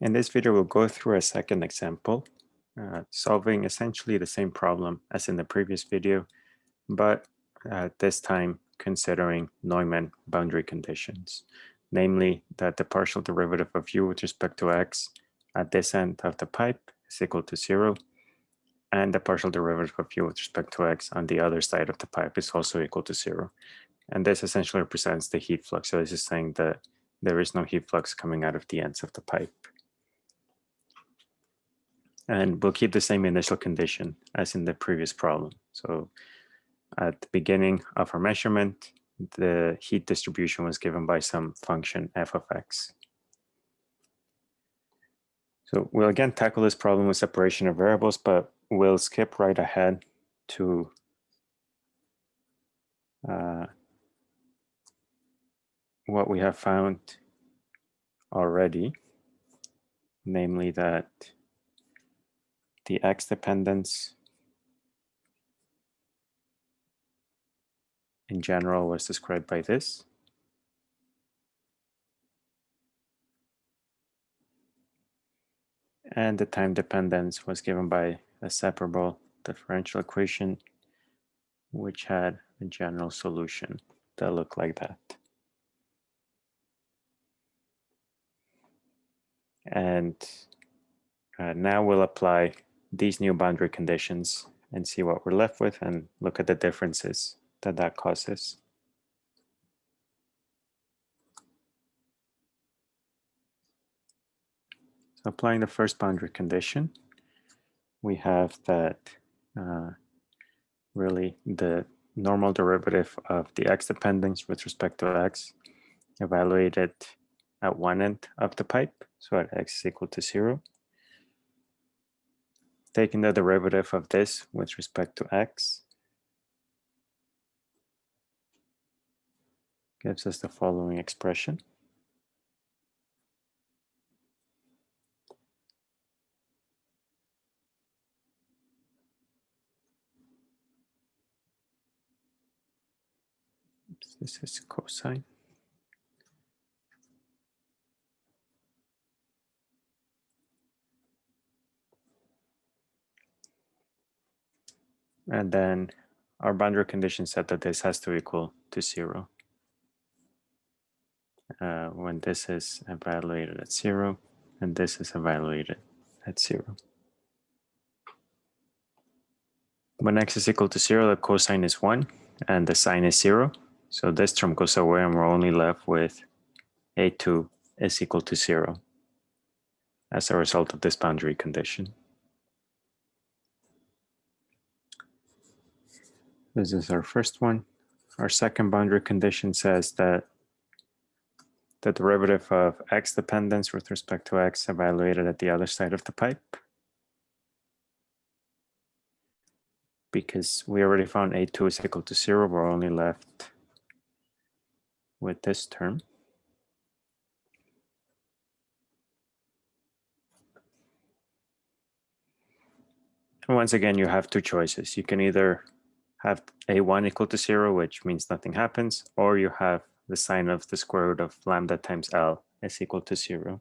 In this video, we'll go through a second example, uh, solving essentially the same problem as in the previous video, but uh, this time considering Neumann boundary conditions, namely that the partial derivative of u with respect to x at this end of the pipe is equal to zero, and the partial derivative of u with respect to x on the other side of the pipe is also equal to zero. And this essentially represents the heat flux. So this is saying that there is no heat flux coming out of the ends of the pipe. And we'll keep the same initial condition as in the previous problem. So at the beginning of our measurement, the heat distribution was given by some function f of x. So we'll again tackle this problem with separation of variables, but we'll skip right ahead to uh, what we have found already, namely that the x dependence in general was described by this. And the time dependence was given by a separable differential equation, which had a general solution that looked like that. And uh, now we'll apply these new boundary conditions and see what we're left with and look at the differences that that causes. So applying the first boundary condition, we have that uh, really the normal derivative of the x dependence with respect to x evaluated at one end of the pipe, so at x is equal to zero taking the derivative of this with respect to x gives us the following expression. This is cosine. And then our boundary condition said that this has to equal to zero. Uh, when this is evaluated at zero and this is evaluated at zero. When x is equal to zero, the cosine is one and the sine is zero. So this term goes away and we're only left with a2 is equal to zero as a result of this boundary condition. This is our first one. Our second boundary condition says that the derivative of x dependence with respect to x evaluated at the other side of the pipe. Because we already found a2 is equal to zero, we're only left with this term. And once again, you have two choices. You can either have a1 equal to zero, which means nothing happens, or you have the sine of the square root of lambda times L is equal to zero.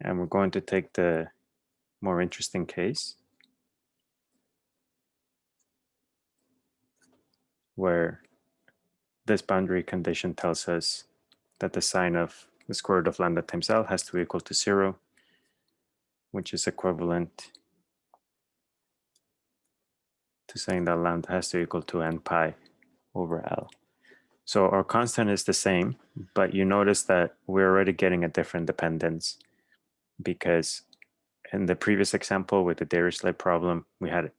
And we're going to take the more interesting case where this boundary condition tells us that the sine of the square root of lambda times L has to be equal to zero, which is equivalent to saying that lambda has to equal to n pi over L. So our constant is the same, but you notice that we're already getting a different dependence because in the previous example with the Dirichlet problem, we had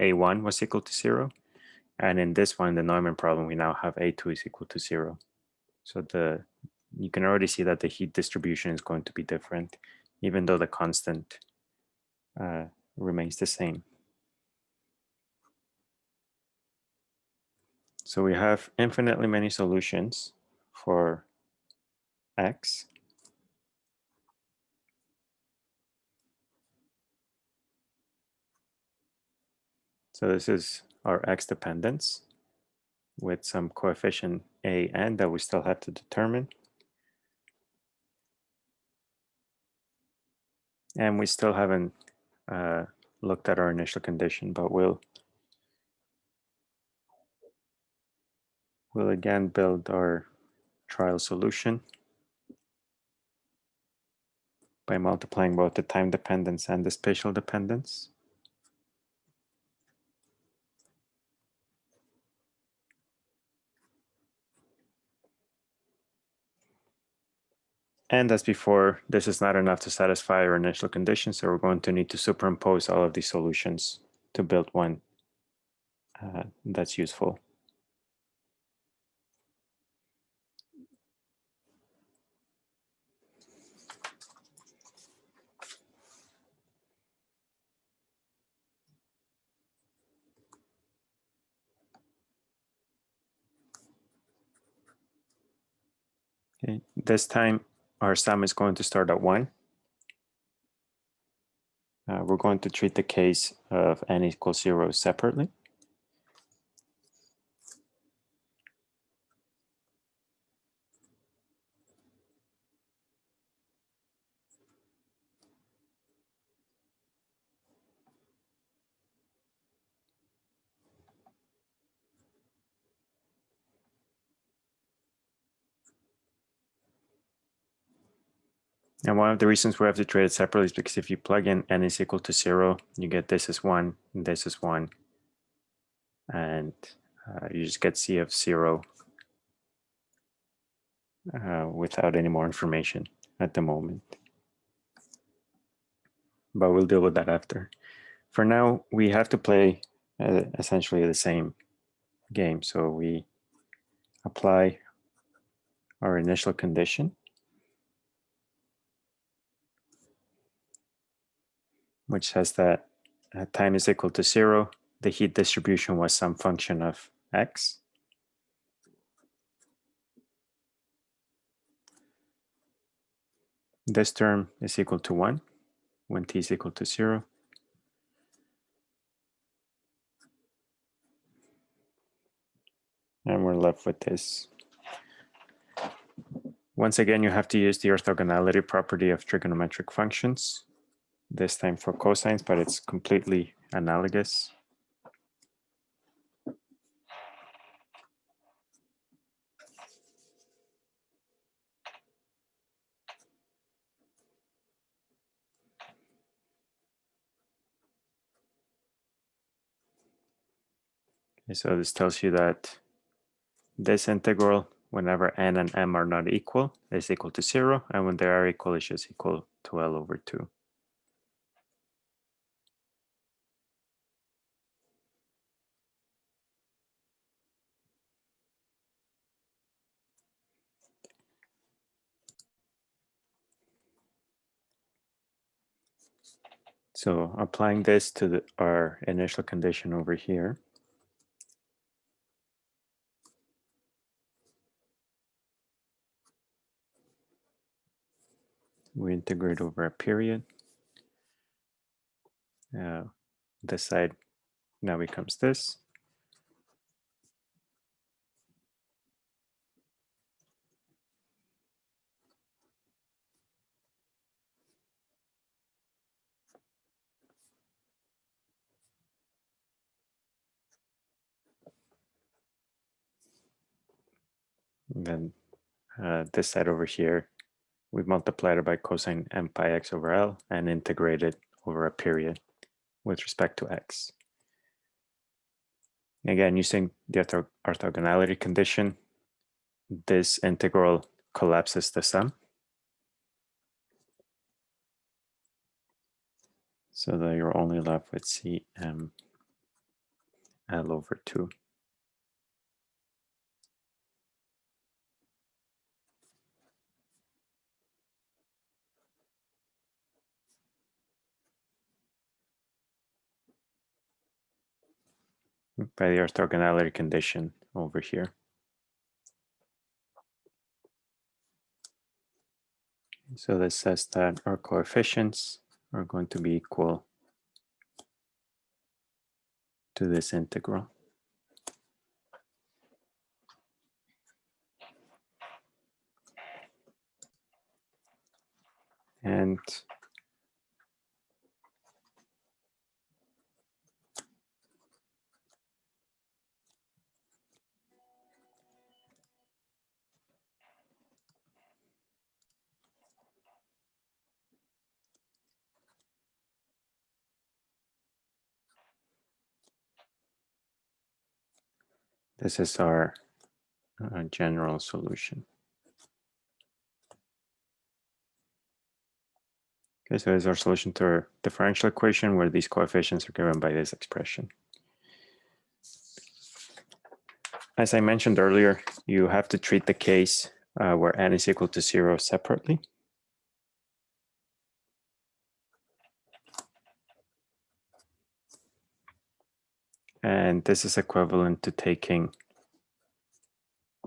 A1 was equal to zero. And in this one, the Neumann problem, we now have A2 is equal to zero. So the you can already see that the heat distribution is going to be different, even though the constant uh, remains the same. So we have infinitely many solutions for x. So this is our x dependence with some coefficient a n that we still have to determine. And we still haven't uh, looked at our initial condition, but we'll we'll again build our trial solution by multiplying both the time dependence and the spatial dependence. And as before, this is not enough to satisfy our initial conditions, so we're going to need to superimpose all of these solutions to build one uh, that's useful. Okay, this time our sum is going to start at 1. Uh, we're going to treat the case of n equals 0 separately. And one of the reasons we have to treat it separately is because if you plug in n is equal to zero, you get this is one, and this is one. And uh, you just get C of zero uh, without any more information at the moment. But we'll deal with that after. For now, we have to play uh, essentially the same game. So we apply our initial condition which says that uh, time is equal to zero, the heat distribution was some function of x. This term is equal to one when t is equal to zero. And we're left with this. Once again, you have to use the orthogonality property of trigonometric functions this time for cosines, but it's completely analogous. Okay, so this tells you that this integral, whenever n and m are not equal, is equal to zero, and when they are equal, it's just equal to L over two. So applying this to the, our initial condition over here. We integrate over a period. Uh, this side now becomes this. And then uh, this side over here, we multiplied it by cosine m pi x over L and integrated over a period with respect to x. Again, using the ortho orthogonality condition, this integral collapses the sum. So that you're only left with Cm L over 2. By the orthogonality condition over here. So this says that our coefficients are going to be equal to this integral. And this is our uh, general solution. Okay, so is our solution to our differential equation where these coefficients are given by this expression. As I mentioned earlier, you have to treat the case uh, where n is equal to zero separately. And this is equivalent to taking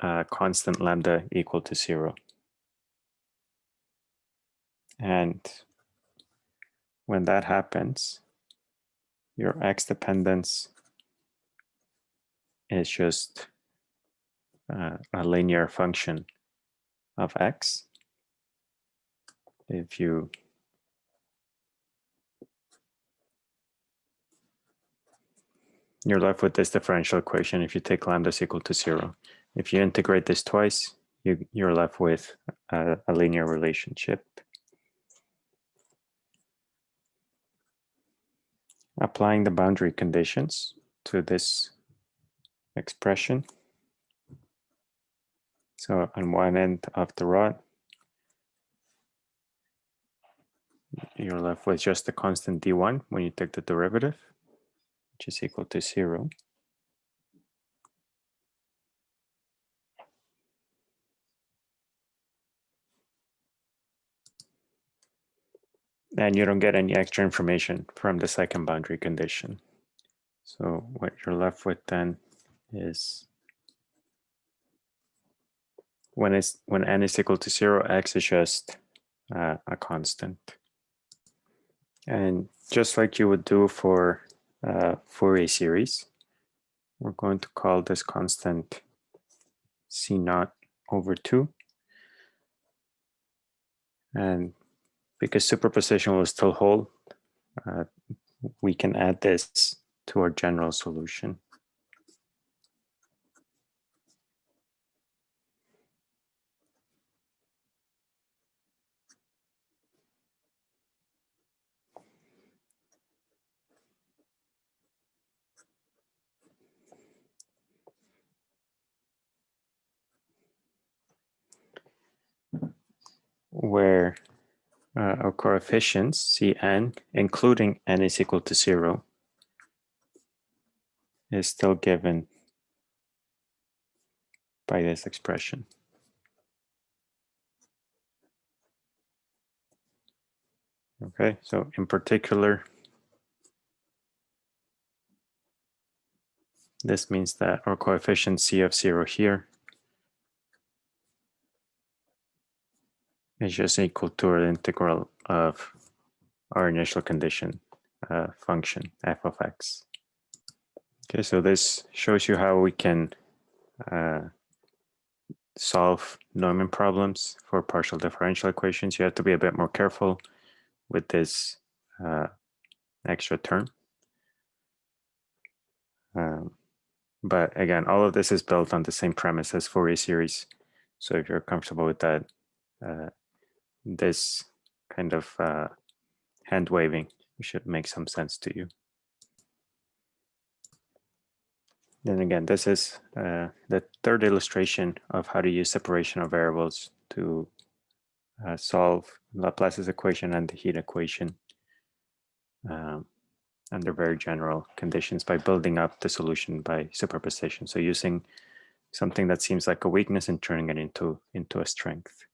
a constant lambda equal to zero. And when that happens, your x dependence is just uh, a linear function of x. If you you're left with this differential equation if you take lambda is equal to zero. If you integrate this twice, you, you're left with a, a linear relationship. applying the boundary conditions to this expression. So on one end of the rod, you're left with just the constant d1 when you take the derivative, which is equal to zero. and you don't get any extra information from the second boundary condition. So what you're left with then is when it's when n is equal to zero, x is just uh, a constant. And just like you would do for uh, Fourier series, we're going to call this constant C naught over two. And because superposition will still hold, uh, we can add this to our general solution. Where uh, our coefficients, Cn, including n is equal to zero, is still given by this expression. Okay, so in particular, this means that our coefficient C of zero here is just equal to the integral of our initial condition uh, function f of x. Okay, so this shows you how we can uh, solve Neumann problems for partial differential equations. You have to be a bit more careful with this uh, extra term. Um, but again, all of this is built on the same premise as Fourier series. So if you're comfortable with that, uh, this kind of uh, hand waving should make some sense to you. Then again, this is uh, the third illustration of how to use separation of variables to uh, solve Laplace's equation and the heat equation um, under very general conditions by building up the solution by superposition. So using something that seems like a weakness and turning it into, into a strength.